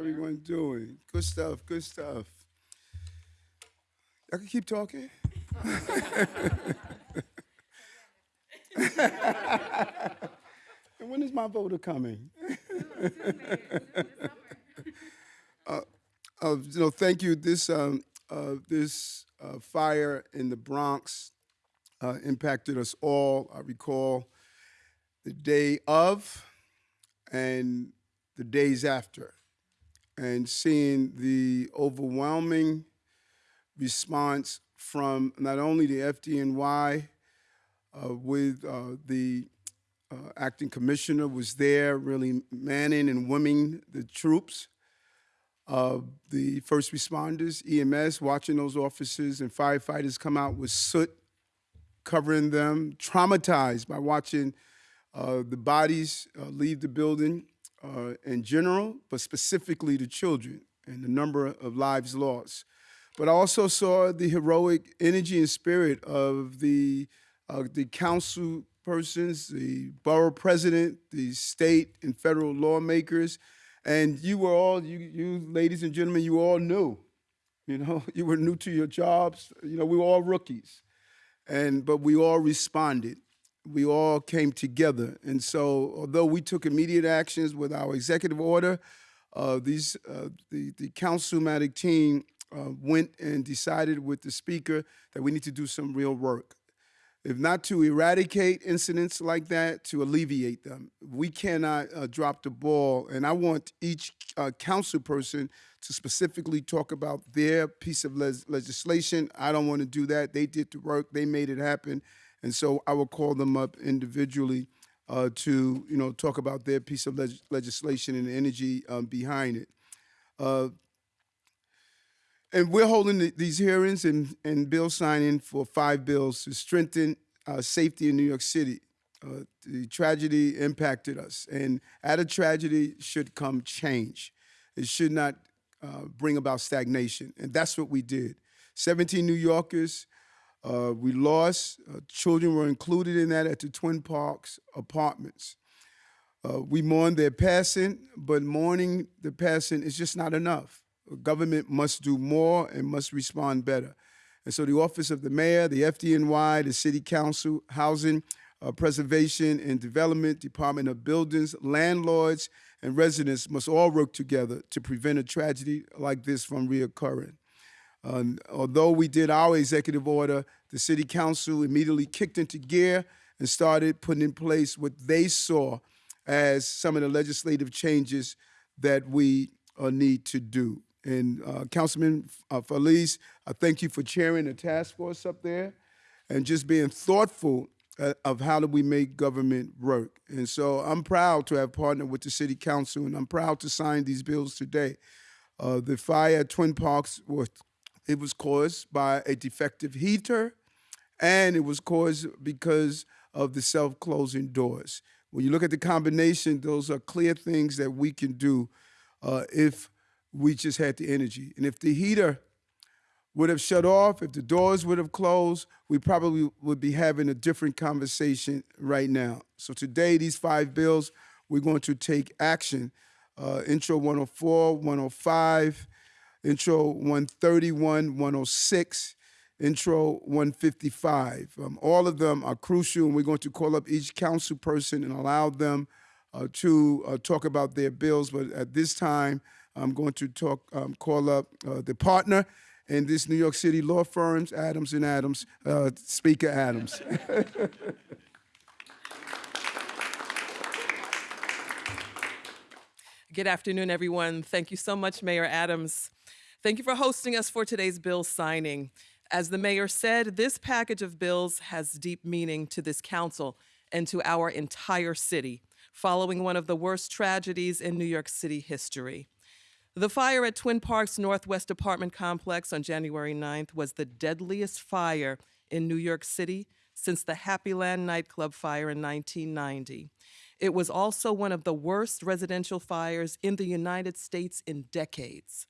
everyone doing? Good stuff, good stuff. I can keep talking? and when is my voter coming? uh, uh, you know, thank you. This um, uh, this uh, fire in the Bronx uh, impacted us all. I recall the day of and the days after, and seeing the overwhelming response from not only the FDNY, uh, with uh, the uh, acting commissioner was there, really manning and women the troops, uh, the first responders, EMS, watching those officers and firefighters come out with soot covering them, traumatized by watching uh, the bodies uh, leave the building uh, in general, but specifically to children and the number of lives lost. But I also saw the heroic energy and spirit of the, uh, the council persons, the borough president, the state and federal lawmakers, and you were all, you, you ladies and gentlemen, you all knew. You know, you were new to your jobs. You know, we were all rookies. And, but we all responded. We all came together. And so, although we took immediate actions with our executive order, uh, these, uh, the, the councilmatic team uh, went and decided with the speaker that we need to do some real work if not to eradicate incidents like that, to alleviate them. We cannot uh, drop the ball, and I want each uh, council person to specifically talk about their piece of le legislation. I don't want to do that. They did the work, they made it happen, and so I will call them up individually uh, to you know talk about their piece of leg legislation and the energy um, behind it. Uh, and we're holding the, these hearings and, and bill signing for five bills to strengthen uh, safety in New York City. Uh, the tragedy impacted us, and out of tragedy should come change. It should not uh, bring about stagnation, and that's what we did. 17 New Yorkers uh, we lost. Uh, children were included in that at the Twin Parks apartments. Uh, we mourn their passing, but mourning the passing is just not enough government must do more and must respond better. And so the Office of the Mayor, the FDNY, the City Council, Housing, uh, Preservation and Development, Department of Buildings, landlords, and residents must all work together to prevent a tragedy like this from reoccurring. Um, although we did our executive order, the City Council immediately kicked into gear and started putting in place what they saw as some of the legislative changes that we uh, need to do. And uh, Councilman uh, Feliz, I thank you for chairing the task force up there and just being thoughtful uh, of how do we make government work. And so I'm proud to have partnered with the City Council and I'm proud to sign these bills today. Uh, the fire at Twin Parks was, it was caused by a defective heater and it was caused because of the self-closing doors. When you look at the combination, those are clear things that we can do uh, if we just had the energy. And if the heater would have shut off, if the doors would have closed, we probably would be having a different conversation right now. So today, these five bills, we're going to take action. Uh, intro 104, 105, Intro 131, 106, Intro 155. Um, all of them are crucial, and we're going to call up each council person and allow them uh, to uh, talk about their bills. But at this time, I'm going to talk, um, call up uh, the partner in this New York City law firms, Adams and Adams, uh, Speaker Adams. Good afternoon, everyone. Thank you so much, Mayor Adams. Thank you for hosting us for today's bill signing. As the mayor said, this package of bills has deep meaning to this council and to our entire city, following one of the worst tragedies in New York City history. The fire at Twin Parks Northwest apartment complex on January 9th was the deadliest fire in New York City since the Happyland nightclub fire in 1990. It was also one of the worst residential fires in the United States in decades.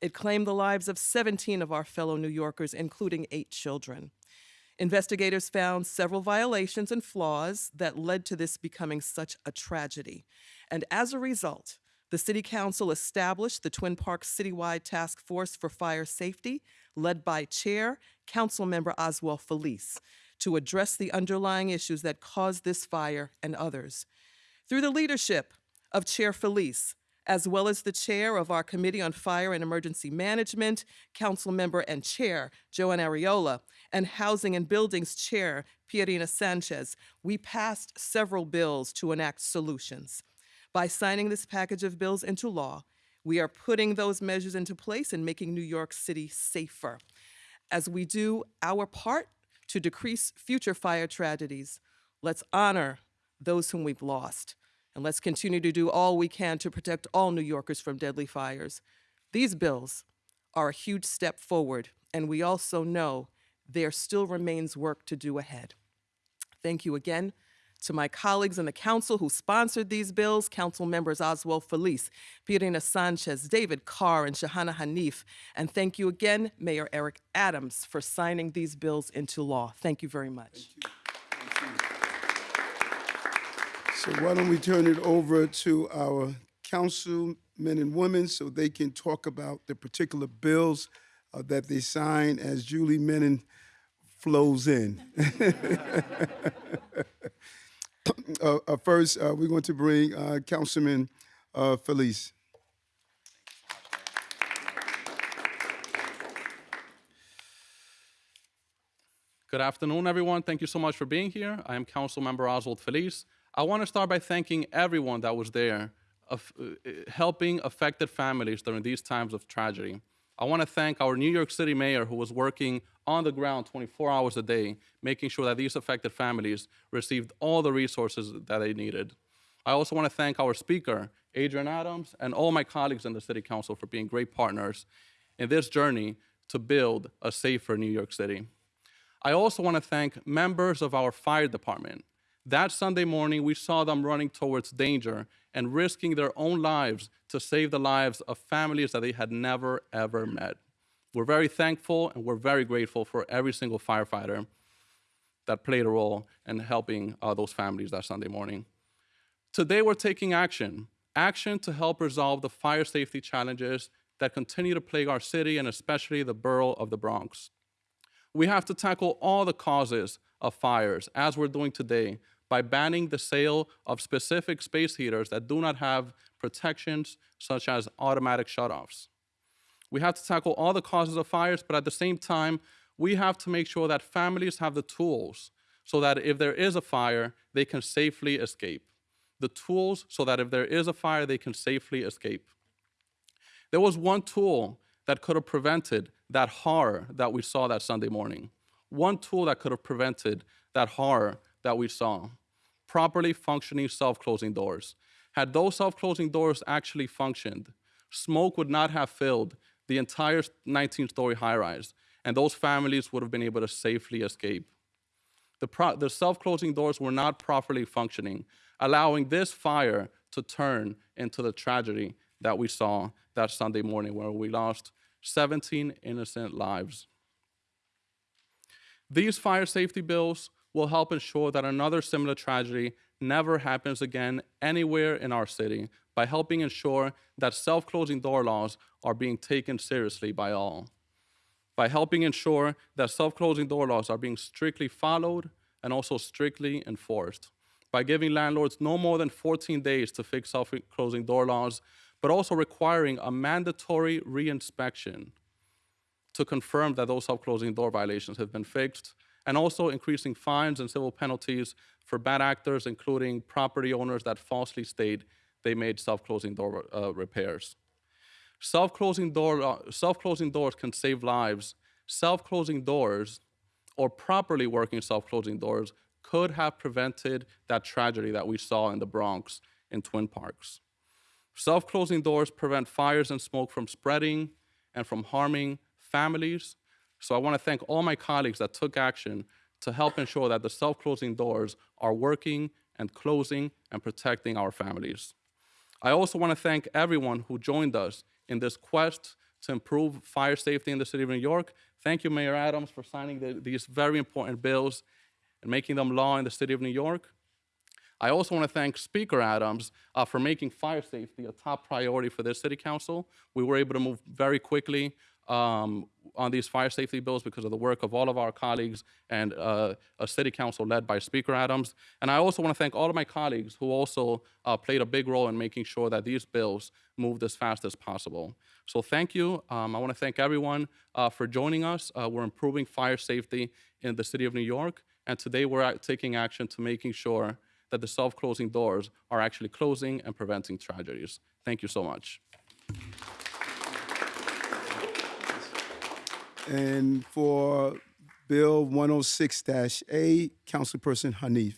It claimed the lives of 17 of our fellow New Yorkers, including eight children. Investigators found several violations and flaws that led to this becoming such a tragedy. And as a result, the City Council established the Twin Parks Citywide Task Force for Fire Safety, led by Chair Councilmember Oswald Feliz, to address the underlying issues that caused this fire and others. Through the leadership of Chair Feliz, as well as the chair of our Committee on Fire and Emergency Management, Council Member and Chair Joann Ariola, and Housing and Buildings Chair Pierina Sanchez, we passed several bills to enact solutions. By signing this package of bills into law, we are putting those measures into place and making New York City safer. As we do our part to decrease future fire tragedies, let's honor those whom we've lost. And let's continue to do all we can to protect all New Yorkers from deadly fires. These bills are a huge step forward, and we also know there still remains work to do ahead. Thank you again to my colleagues in the council who sponsored these bills, council members Oswald Feliz, Pierina Sanchez, David Carr, and Shahana Hanif. And thank you again, Mayor Eric Adams, for signing these bills into law. Thank you very much. So why don't we turn it over to our councilmen and women so they can talk about the particular bills uh, that they sign as Julie Menin flows in. uh, uh, first, uh, we're going to bring uh, Councilman uh, Feliz. Good afternoon, everyone. Thank you so much for being here. I am Council Member Oswald Feliz. I want to start by thanking everyone that was there, of, uh, helping affected families during these times of tragedy. I want to thank our New York City mayor who was working on the ground 24 hours a day, making sure that these affected families received all the resources that they needed. I also want to thank our speaker, Adrienne Adams, and all my colleagues in the City Council for being great partners in this journey to build a safer New York City. I also want to thank members of our fire department. That Sunday morning, we saw them running towards danger and risking their own lives to save the lives of families that they had never, ever met. We're very thankful and we're very grateful for every single firefighter that played a role in helping uh, those families that Sunday morning. Today, we're taking action action to help resolve the fire safety challenges that continue to plague our city and especially the borough of the Bronx. We have to tackle all the causes of fires, as we're doing today, by banning the sale of specific space heaters that do not have protections such as automatic shutoffs. We have to tackle all the causes of fires, but at the same time, we have to make sure that families have the tools so that if there is a fire, they can safely escape. The tools so that if there is a fire, they can safely escape. There was one tool that could have prevented that horror that we saw that Sunday morning. One tool that could have prevented that horror that we saw properly functioning self closing doors. Had those self closing doors actually functioned, smoke would not have filled the entire 19 story high rise, and those families would have been able to safely escape. The, the self closing doors were not properly functioning, allowing this fire to turn into the tragedy that we saw that Sunday morning, where we lost 17 innocent lives. These fire safety bills will help ensure that another similar tragedy never happens again anywhere in our city by helping ensure that self closing door laws are being taken seriously by all. By helping ensure that self closing door laws are being strictly followed and also strictly enforced. By giving landlords no more than 14 days to fix self closing door laws, but also requiring a mandatory reinspection to confirm that those self closing door violations have been fixed and also increasing fines and civil penalties for bad actors, including property owners that falsely state they made self-closing door uh, repairs. Self-closing, door, uh, self-closing doors can save lives. Self-closing doors or properly working self-closing doors could have prevented that tragedy that we saw in the Bronx in Twin Parks. Self-closing doors prevent fires and smoke from spreading and from harming families so I want to thank all my colleagues that took action to help ensure that the self-closing doors are working and closing and protecting our families. I also want to thank everyone who joined us in this quest to improve fire safety in the city of New York. Thank you, Mayor Adams, for signing the, these very important bills and making them law in the city of New York. I also want to thank Speaker Adams uh, for making fire safety a top priority for this city council. We were able to move very quickly um, on these fire safety bills because of the work of all of our colleagues and uh, a city council led by Speaker Adams. And I also want to thank all of my colleagues who also uh, played a big role in making sure that these bills moved as fast as possible. So thank you. Um, I want to thank everyone uh, for joining us. Uh, we're improving fire safety in the city of New York, and today we're taking action to making sure that the self-closing doors are actually closing and preventing tragedies. Thank you so much. And for Bill 106-A, Councilperson Hanif.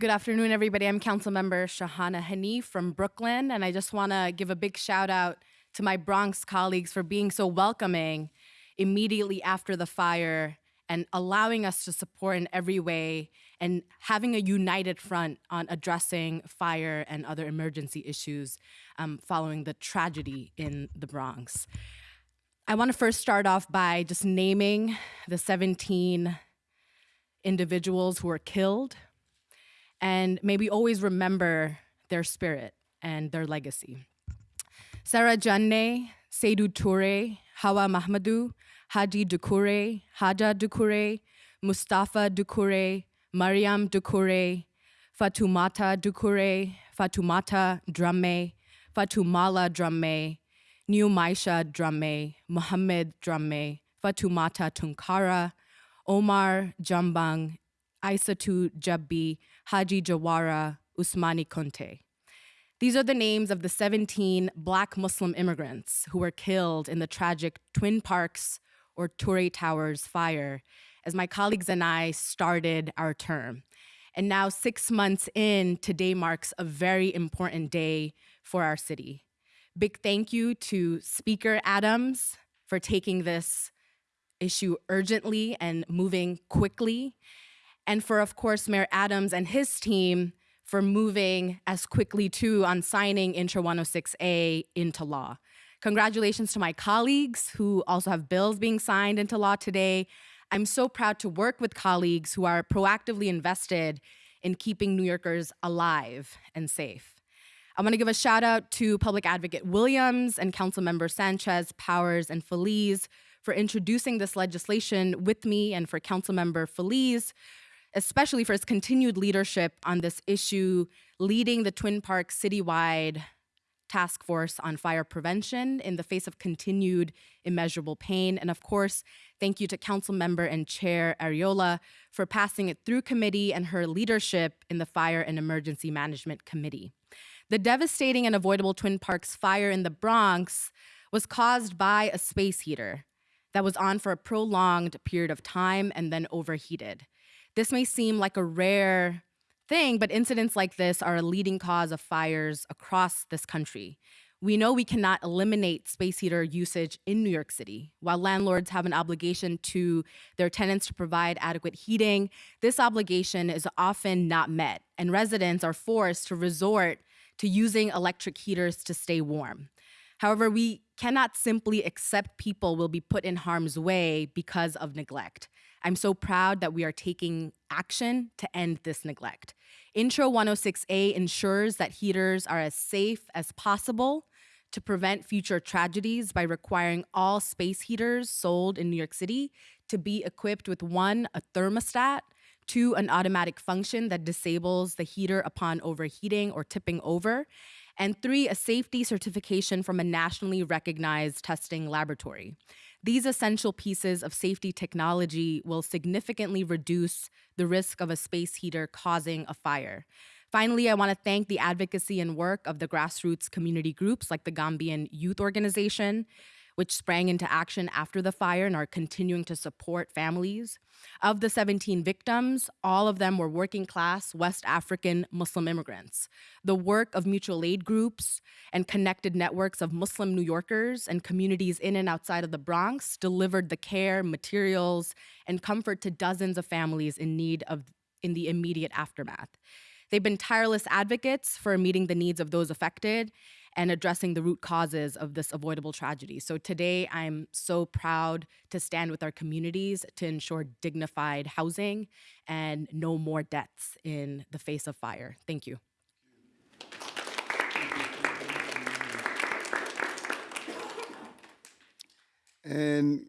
Good afternoon, everybody. I'm Councilmember Shahana Hanif from Brooklyn, and I just want to give a big shout out to my Bronx colleagues for being so welcoming immediately after the fire and allowing us to support in every way and having a united front on addressing fire and other emergency issues um, following the tragedy in the Bronx. I want to first start off by just naming the 17 individuals who were killed and may we always remember their spirit and their legacy. Sarah Janneh, Seydou Touré, Hawa Mahmadou, Haji Dukure, Haja Dukure, Mustafa Dukure, Mariam Dukure, Fatumata Dukure, Fatumata Drame, Fatumala Drame, New Maisha Drame, Muhammad Drame, Fatumata Tunkara, Omar Jambang, Aisatu Jabbi, Haji Jawara, Usmani Conte. These are the names of the 17 Black Muslim immigrants who were killed in the tragic Twin Parks or Touré Towers fire as my colleagues and I started our term. And now, six months in, today marks a very important day for our city. Big thank you to Speaker Adams for taking this issue urgently and moving quickly, and for, of course, Mayor Adams and his team for moving as quickly too on signing Intro 106A into law. Congratulations to my colleagues who also have bills being signed into law today. I'm so proud to work with colleagues who are proactively invested in keeping New Yorkers alive and safe. I want to give a shout out to Public Advocate Williams and Council Member Sanchez, Powers, and Feliz for introducing this legislation with me and for Council Member Feliz, especially for his continued leadership on this issue, leading the Twin Parks citywide task force on fire prevention in the face of continued immeasurable pain. And of course, thank you to Council Member and Chair Ariola for passing it through committee and her leadership in the Fire and Emergency Management Committee. The devastating and avoidable Twin Parks fire in the Bronx was caused by a space heater that was on for a prolonged period of time and then overheated. This may seem like a rare thing, but incidents like this are a leading cause of fires across this country. We know we cannot eliminate space heater usage in New York City. While landlords have an obligation to their tenants to provide adequate heating, this obligation is often not met, and residents are forced to resort to using electric heaters to stay warm. However, we cannot simply accept people will be put in harm's way because of neglect. I'm so proud that we are taking action to end this neglect. Intro 106A ensures that heaters are as safe as possible to prevent future tragedies by requiring all space heaters sold in New York City to be equipped with one, a thermostat, two, an automatic function that disables the heater upon overheating or tipping over, and three, a safety certification from a nationally recognized testing laboratory. These essential pieces of safety technology will significantly reduce the risk of a space heater causing a fire. Finally, I want to thank the advocacy and work of the grassroots community groups like the Gambian Youth Organization, which sprang into action after the fire and are continuing to support families. Of the 17 victims, all of them were working class West African Muslim immigrants. The work of mutual aid groups and connected networks of Muslim New Yorkers and communities in and outside of the Bronx delivered the care, materials, and comfort to dozens of families in need of in the immediate aftermath. They've been tireless advocates for meeting the needs of those affected, and addressing the root causes of this avoidable tragedy. So today, I'm so proud to stand with our communities to ensure dignified housing and no more deaths in the face of fire. Thank you. And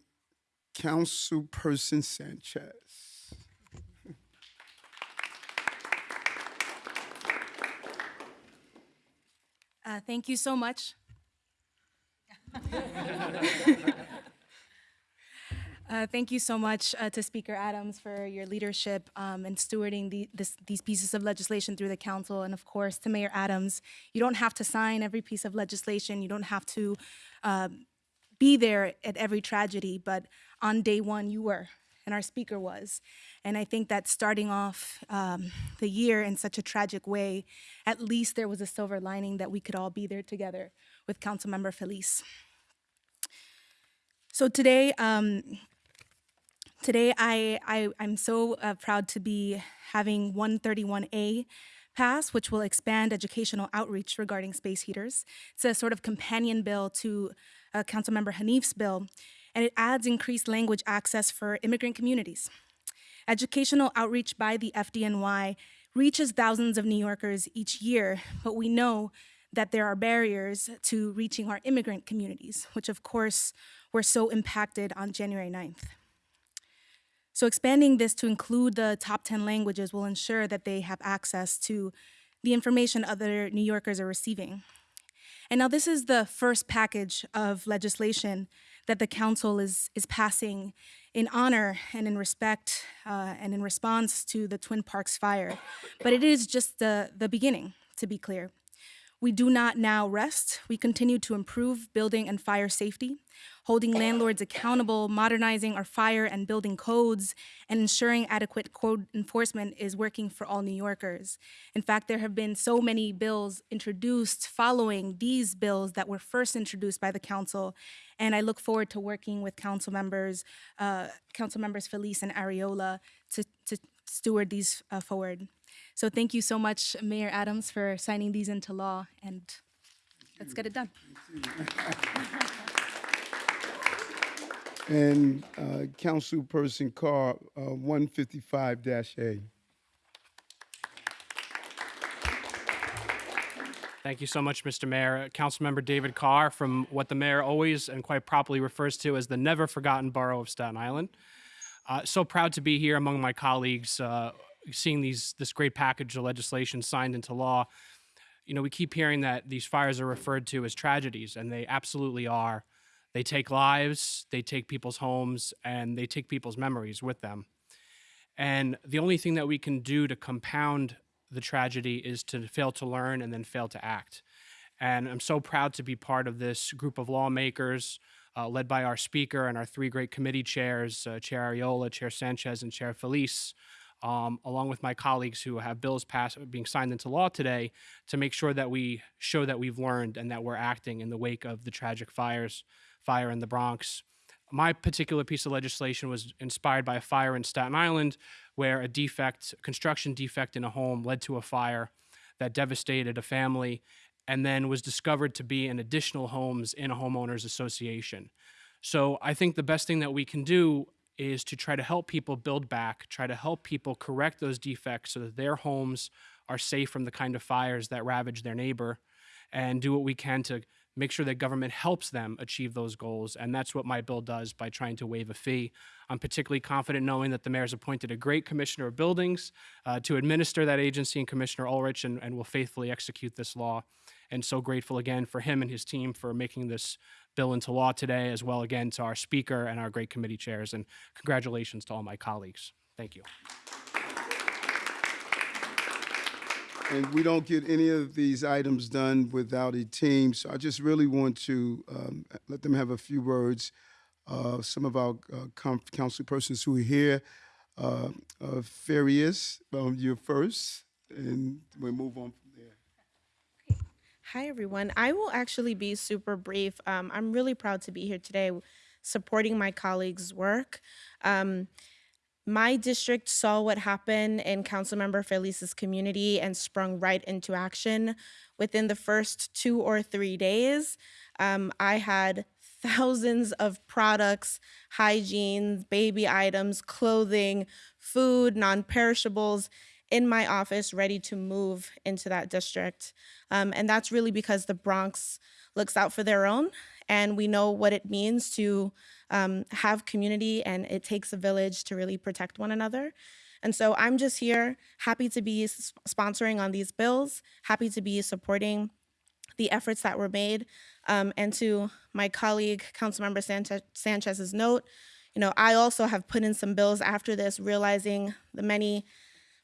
Councilperson Sanchez. Uh, thank you so much. Uh, thank you so much uh, to Speaker Adams for your leadership um, and stewarding the, this, these pieces of legislation through the council. And of course, to Mayor Adams, you don't have to sign every piece of legislation. You don't have to um, be there at every tragedy, but on day one, you were, and our speaker was. And I think that starting off um, the year in such a tragic way, at least there was a silver lining that we could all be there together with Councilmember Feliz. So today, um, today I, I I'm so uh, proud to be having 131A pass, which will expand educational outreach regarding space heaters. It's a sort of companion bill to uh, Councilmember Hanif's bill, and it adds increased language access for immigrant communities. Educational outreach by the FDNY reaches thousands of New Yorkers each year, but we know that there are barriers to reaching our immigrant communities, which of course were so impacted on January 9th. So expanding this to include the top 10 languages will ensure that they have access to the information other New Yorkers are receiving. And now this is the first package of legislation that the council is, is passing in honor and in respect uh, and in response to the Twin Parks fire. But it is just the, the beginning, to be clear. We do not now rest. We continue to improve building and fire safety, holding landlords accountable, modernizing our fire and building codes, and ensuring adequate code enforcement is working for all New Yorkers. In fact, there have been so many bills introduced following these bills that were first introduced by the council, and I look forward to working with council members, uh, council members Feliz and Ariola to, to steward these uh, forward. So thank you so much, Mayor Adams, for signing these into law, and let's get it done. And uh, Councilperson Carr, uh, 155-A. Thank you so much, Mr. Mayor. Councilmember David Carr from what the mayor always and quite properly refers to as the never forgotten borough of Staten Island. Uh, so proud to be here among my colleagues, uh, seeing these this great package of legislation signed into law. You know, we keep hearing that these fires are referred to as tragedies, and they absolutely are. They take lives, they take people's homes, and they take people's memories with them. And the only thing that we can do to compound the tragedy is to fail to learn and then fail to act. And I'm so proud to be part of this group of lawmakers uh, led by our speaker and our three great committee chairs, uh, Chair Ariola, Chair Sanchez, and Chair Feliz, um, along with my colleagues who have bills passed being signed into law today to make sure that we show that we've learned and that we're acting in the wake of the tragic fires, fire in the Bronx. My particular piece of legislation was inspired by a fire in Staten Island where a defect, construction defect in a home led to a fire that devastated a family and then was discovered to be in additional homes in a homeowners association. So I think the best thing that we can do is to try to help people build back, try to help people correct those defects so that their homes are safe from the kind of fires that ravage their neighbor, and do what we can to make sure that government helps them achieve those goals. And that's what my bill does by trying to waive a fee. I'm particularly confident knowing that the mayor's appointed a great commissioner of buildings uh, to administer that agency and Commissioner Ulrich and, and will faithfully execute this law. And so grateful again for him and his team for making this bill into law today, as well again to our speaker and our great committee chairs. And congratulations to all my colleagues. Thank you. And we don't get any of these items done without a team, so I just really want to um, let them have a few words. Uh, Some of our uh, council persons who are here, uh, uh, um, you're first, and we'll move on. Hi, everyone. I will actually be super brief. Um, I'm really proud to be here today supporting my colleagues' work. Um, my district saw what happened in Councilmember Feliz's community and sprung right into action. Within the first two or three days, um, I had thousands of products, hygiene, baby items, clothing, food, non perishables in my office ready to move into that district. Um, and that's really because the Bronx looks out for their own, and we know what it means to um, have community, and it takes a village to really protect one another. And so I'm just here, happy to be sponsoring on these bills, happy to be supporting the efforts that were made. Um, and to my colleague, Councilmember Sanchez, Sanchez's note, you know, I also have put in some bills after this, realizing the many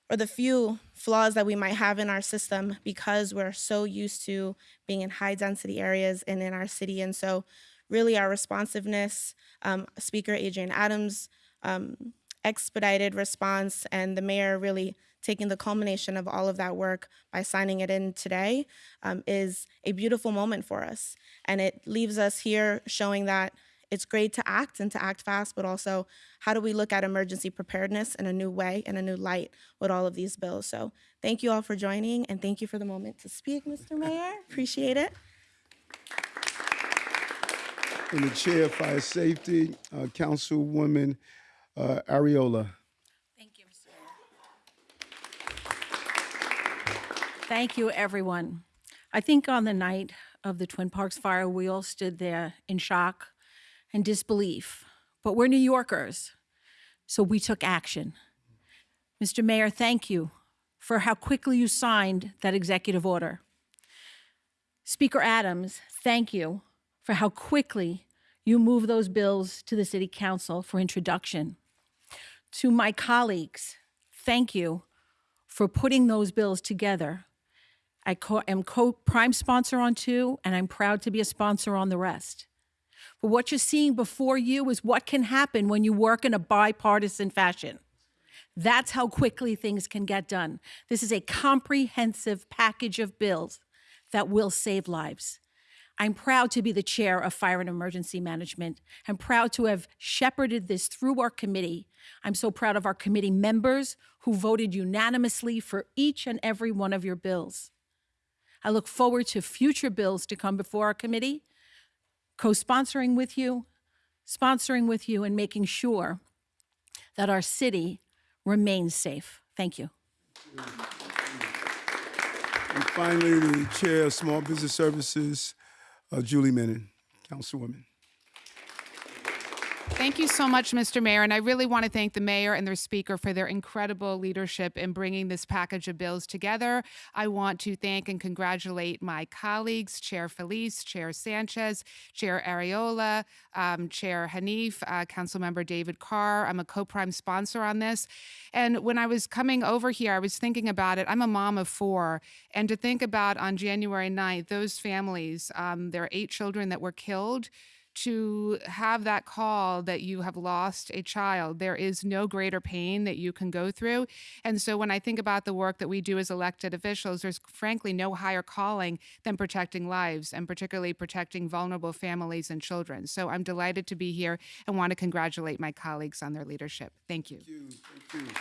or the few flaws that we might have in our system because we're so used to being in high density areas and in our city. And so, really, our responsiveness, um, Speaker Adrienne Adams' um, expedited response, and the mayor really taking the culmination of all of that work by signing it in today um, is a beautiful moment for us. And it leaves us here showing that it's great to act and to act fast, but also how do we look at emergency preparedness in a new way, in a new light with all of these bills? So thank you all for joining and thank you for the moment to speak, Mr. Mayor. Appreciate it. In the chair of fire safety, uh, Councilwoman uh, Ariola. Thank you, Mr. Mayor. Thank you, everyone. I think on the night of the Twin Parks fire, we all stood there in shock and disbelief. But we're New Yorkers, so we took action. Mr. Mayor, thank you for how quickly you signed that executive order. Speaker Adams, thank you for how quickly you moved those bills to the City Council for introduction. To my colleagues, thank you for putting those bills together. I co- am co-prime sponsor on two, and I'm proud to be a sponsor on the rest. But what you're seeing before you is what can happen when you work in a bipartisan fashion. That's how quickly things can get done. This is a comprehensive package of bills that will save lives. I'm proud to be the chair of Fire and Emergency Management. I'm proud to have shepherded this through our committee. I'm so proud of our committee members who voted unanimously for each and every one of your bills. I look forward to future bills to come before our committee, co sponsoring with you, sponsoring with you, and making sure that our city remains safe. Thank you. And finally, the chair of small business services, uh, Julie Menin, Councilwoman. Thank you so much, Mr. Mayor. And I really want to thank the mayor and their speaker for their incredible leadership in bringing this package of bills together. I want to thank and congratulate my colleagues, Chair Feliz, Chair Sanchez, Chair Ariola, um, Chair Hanif, uh, Councilmember David Carr. I'm a co-prime sponsor on this. And when I was coming over here, I was thinking about it. I'm a mom of four. And to think about on January 9th, those families, um, there are eight children that were killed to have that call that you have lost a child. There is no greater pain that you can go through. And so when I think about the work that we do as elected officials, there's frankly no higher calling than protecting lives and particularly protecting vulnerable families and children. So I'm delighted to be here and want to congratulate my colleagues on their leadership. Thank you. Thank you. Thank you.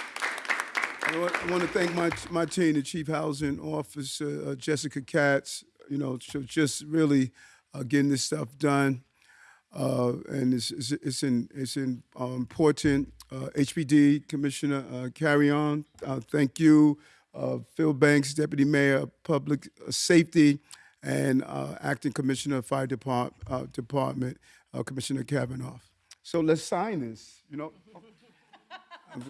I want, to thank my my team, the Chief Housing Officer uh, Jessica Katz. You know, just really uh, getting this stuff done, uh, and it's it's it's, in, it's in, uh, important. Uh, HPD Commissioner uh, Carrión, uh, thank you. Uh, Phil Banks, Deputy Mayor Public Safety, and uh, Acting Commissioner of Fire Depart, uh, Department, uh, Commissioner Kavanagh. So let's sign this. You know. Could?